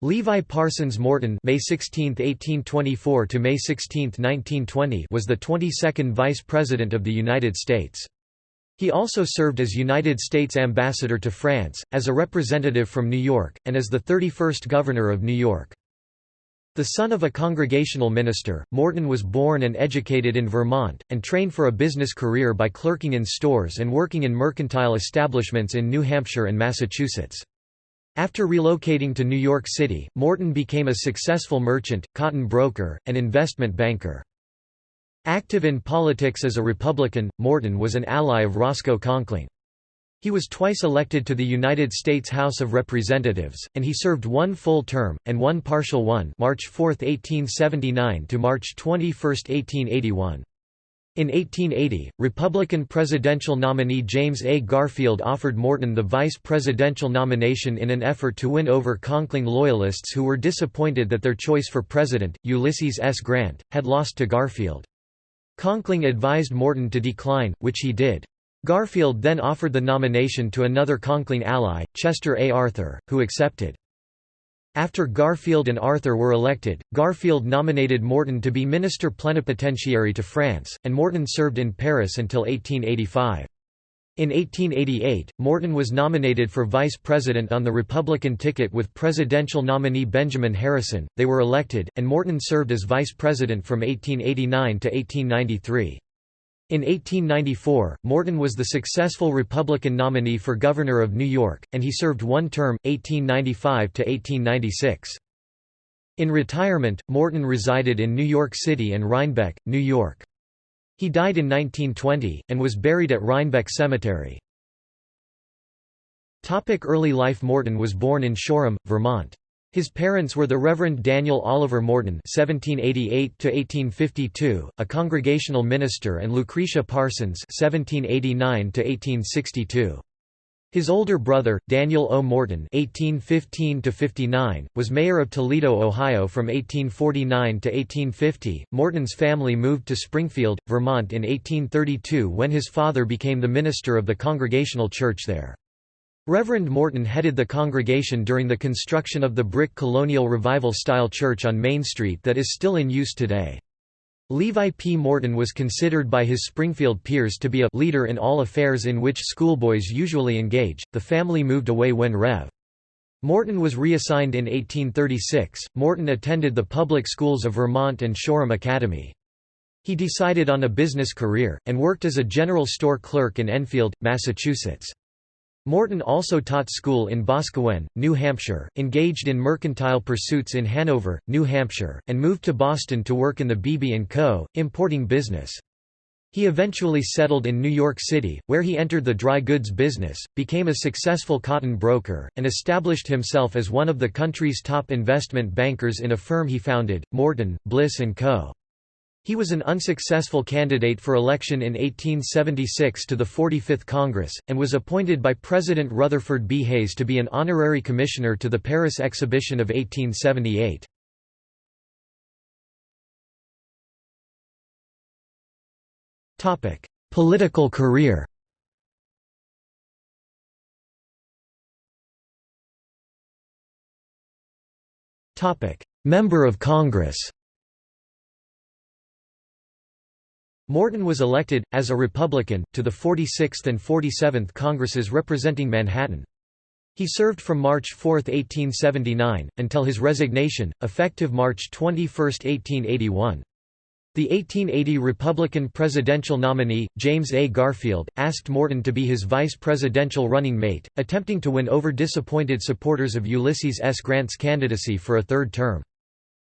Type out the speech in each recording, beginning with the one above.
Levi Parsons Morton May 16, 1824 to May 16, 1920 was the 22nd Vice President of the United States. He also served as United States Ambassador to France, as a representative from New York, and as the 31st Governor of New York. The son of a congregational minister, Morton was born and educated in Vermont, and trained for a business career by clerking in stores and working in mercantile establishments in New Hampshire and Massachusetts. After relocating to New York City, Morton became a successful merchant, cotton broker, and investment banker. Active in politics as a Republican, Morton was an ally of Roscoe Conkling. He was twice elected to the United States House of Representatives, and he served one full term, and one partial one March 4, 1879 to March 21, 1881. In 1880, Republican presidential nominee James A. Garfield offered Morton the vice presidential nomination in an effort to win over Conkling loyalists who were disappointed that their choice for president, Ulysses S. Grant, had lost to Garfield. Conkling advised Morton to decline, which he did. Garfield then offered the nomination to another Conkling ally, Chester A. Arthur, who accepted. After Garfield and Arthur were elected, Garfield nominated Morton to be minister plenipotentiary to France, and Morton served in Paris until 1885. In 1888, Morton was nominated for vice president on the Republican ticket with presidential nominee Benjamin Harrison. They were elected, and Morton served as vice president from 1889 to 1893. In 1894, Morton was the successful Republican nominee for governor of New York, and he served one term, 1895 to 1896. In retirement, Morton resided in New York City and Rhinebeck, New York. He died in 1920, and was buried at Rhinebeck Cemetery. Early life Morton was born in Shoreham, Vermont. His parents were the Reverend Daniel Oliver Morton (1788–1852), a Congregational minister, and Lucretia Parsons (1789–1862). His older brother, Daniel O. Morton (1815–59), was mayor of Toledo, Ohio from 1849 to 1850. Morton's family moved to Springfield, Vermont in 1832 when his father became the minister of the Congregational Church there. Reverend Morton headed the congregation during the construction of the brick colonial revival-style church on Main Street that is still in use today. Levi P. Morton was considered by his Springfield peers to be a leader in all affairs in which schoolboys usually engage. The family moved away when Rev. Morton was reassigned in 1836. Morton attended the public schools of Vermont and Shoreham Academy. He decided on a business career, and worked as a general store clerk in Enfield, Massachusetts. Morton also taught school in Boscawen, New Hampshire, engaged in mercantile pursuits in Hanover, New Hampshire, and moved to Boston to work in the Beebe & Co., importing business. He eventually settled in New York City, where he entered the dry goods business, became a successful cotton broker, and established himself as one of the country's top investment bankers in a firm he founded, Morton, Bliss & Co. He was an unsuccessful candidate for election in 1876 to the 45th Congress, and was appointed by President Rutherford B. Hayes to be an honorary commissioner to the Paris Exhibition of 1878. Political career Member of Congress Morton was elected, as a Republican, to the 46th and 47th Congresses representing Manhattan. He served from March 4, 1879, until his resignation, effective March 21, 1881. The 1880 Republican presidential nominee, James A. Garfield, asked Morton to be his vice presidential running mate, attempting to win over disappointed supporters of Ulysses S. Grant's candidacy for a third term.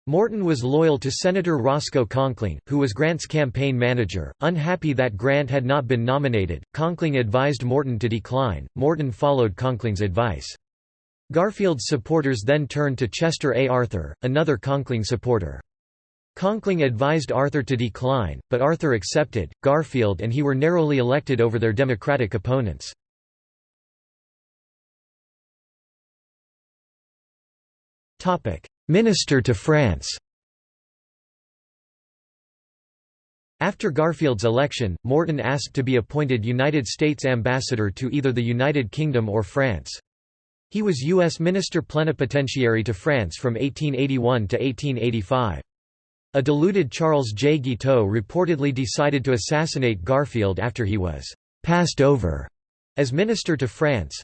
Morton was loyal to Senator Roscoe Conkling, who was Grant's campaign manager. Unhappy that Grant had not been nominated, Conkling advised Morton to decline. Morton followed Conkling's advice. Garfield's supporters then turned to Chester A. Arthur, another Conkling supporter. Conkling advised Arthur to decline, but Arthur accepted. Garfield and he were narrowly elected over their Democratic opponents. Topic: Minister to France After Garfield's election, Morton asked to be appointed United States ambassador to either the United Kingdom or France. He was U.S. Minister Plenipotentiary to France from 1881 to 1885. A deluded Charles J. Guiteau reportedly decided to assassinate Garfield after he was «passed over» as minister to France.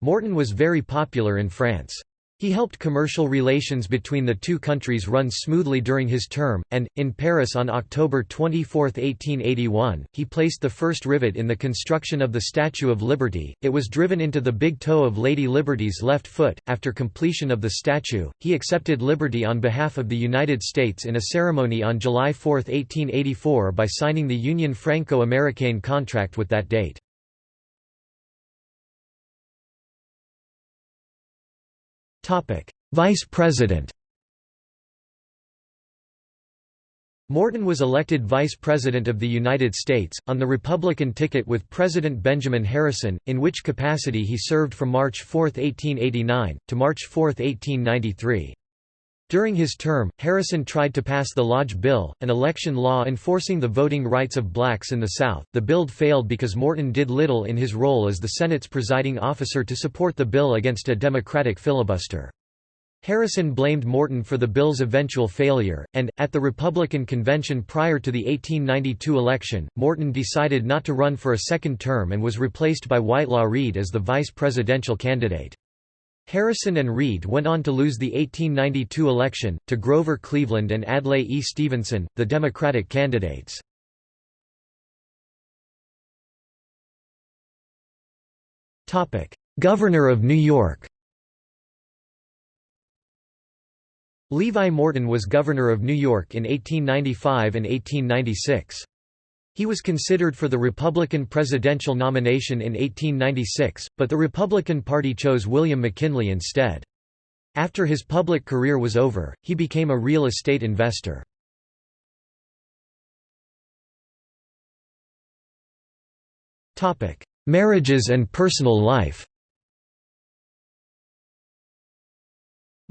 Morton was very popular in France. He helped commercial relations between the two countries run smoothly during his term, and, in Paris on October 24, 1881, he placed the first rivet in the construction of the Statue of Liberty. It was driven into the big toe of Lady Liberty's left foot. After completion of the statue, he accepted liberty on behalf of the United States in a ceremony on July 4, 1884 by signing the Union Franco-Americaine contract with that date. Topic: Vice President. Morton was elected Vice President of the United States, on the Republican ticket with President Benjamin Harrison, in which capacity he served from March 4, 1889, to March 4, 1893. During his term, Harrison tried to pass the Lodge Bill, an election law enforcing the voting rights of blacks in the South. The bill failed because Morton did little in his role as the Senate's presiding officer to support the bill against a Democratic filibuster. Harrison blamed Morton for the bill's eventual failure, and, at the Republican convention prior to the 1892 election, Morton decided not to run for a second term and was replaced by Whitelaw Reid as the vice presidential candidate. Harrison and Reid went on to lose the 1892 election, to Grover Cleveland and Adlai E. Stevenson, the Democratic candidates. Governor of New York Levi Morton was governor of New York in 1895 and 1896. He was considered for the Republican presidential nomination in 1896, but the Republican Party chose William McKinley instead. After his public career was over, he became a real estate investor. Marriages and personal life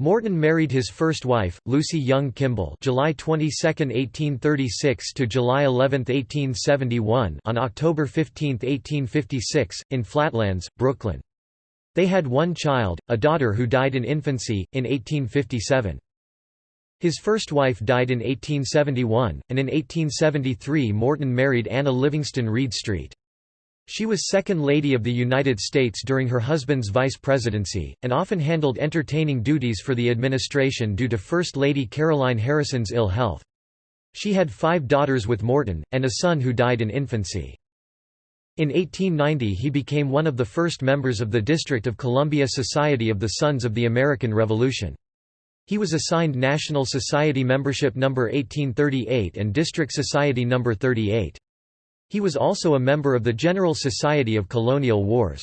Morton married his first wife, Lucy Young Kimball July 22, 1836 to July 11, 1871 on October 15, 1856, in Flatlands, Brooklyn. They had one child, a daughter who died in infancy, in 1857. His first wife died in 1871, and in 1873 Morton married Anna Livingston Reed Street. She was Second Lady of the United States during her husband's vice presidency, and often handled entertaining duties for the administration due to First Lady Caroline Harrison's ill health. She had five daughters with Morton, and a son who died in infancy. In 1890 he became one of the first members of the District of Columbia Society of the Sons of the American Revolution. He was assigned National Society membership number 1838 and District Society number 38. He was also a member of the General Society of Colonial Wars.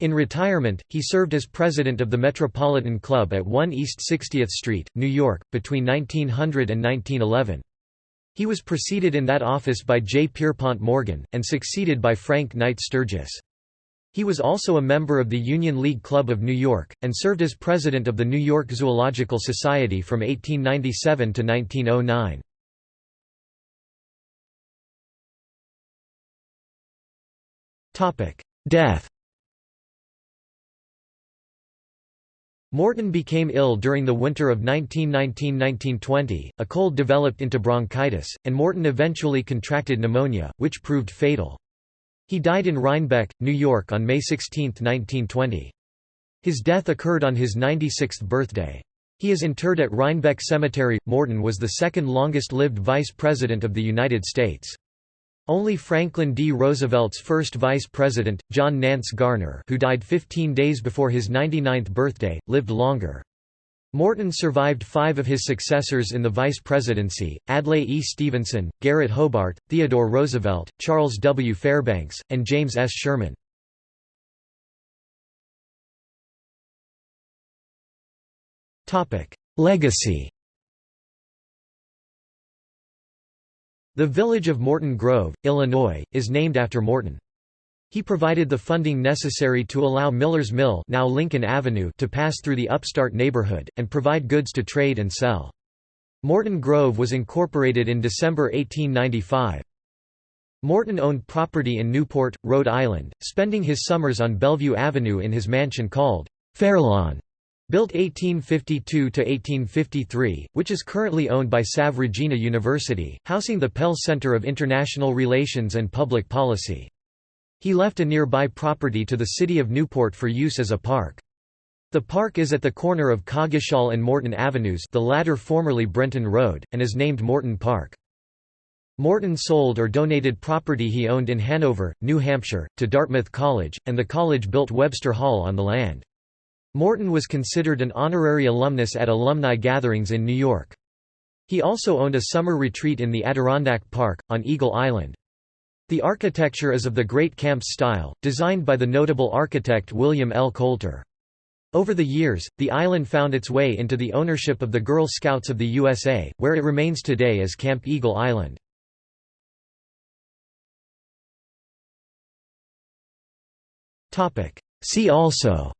In retirement, he served as president of the Metropolitan Club at 1 East 60th Street, New York, between 1900 and 1911. He was preceded in that office by J. Pierpont Morgan, and succeeded by Frank Knight Sturgis. He was also a member of the Union League Club of New York, and served as president of the New York Zoological Society from 1897 to 1909. Death Morton became ill during the winter of 1919–1920, a cold developed into bronchitis, and Morton eventually contracted pneumonia, which proved fatal. He died in Rhinebeck, New York on May 16, 1920. His death occurred on his 96th birthday. He is interred at Rhinebeck Cemetery. Morton was the second longest-lived vice president of the United States. Only Franklin D. Roosevelt's first vice president, John Nance Garner who died 15 days before his 99th birthday, lived longer. Morton survived five of his successors in the vice presidency, Adlai E. Stevenson, Garrett Hobart, Theodore Roosevelt, Charles W. Fairbanks, and James S. Sherman. Legacy The village of Morton Grove, Illinois, is named after Morton. He provided the funding necessary to allow Miller's Mill now Lincoln Avenue to pass through the upstart neighborhood, and provide goods to trade and sell. Morton Grove was incorporated in December 1895. Morton owned property in Newport, Rhode Island, spending his summers on Bellevue Avenue in his mansion called Fairlawn, built 1852–1853, which is currently owned by Salve Regina University, housing the Pell Center of International Relations and Public Policy. He left a nearby property to the city of Newport for use as a park. The park is at the corner of Coggeshall and Morton Avenues the latter formerly Brenton Road, and is named Morton Park. Morton sold or donated property he owned in Hanover, New Hampshire, to Dartmouth College, and the college built Webster Hall on the land. Morton was considered an honorary alumnus at alumni gatherings in New York. He also owned a summer retreat in the Adirondack Park, on Eagle Island. The architecture is of the Great Camps style, designed by the notable architect William L. Coulter. Over the years, the island found its way into the ownership of the Girl Scouts of the USA, where it remains today as Camp Eagle Island. See also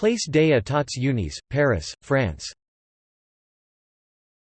Place des Etats Unis, Paris, France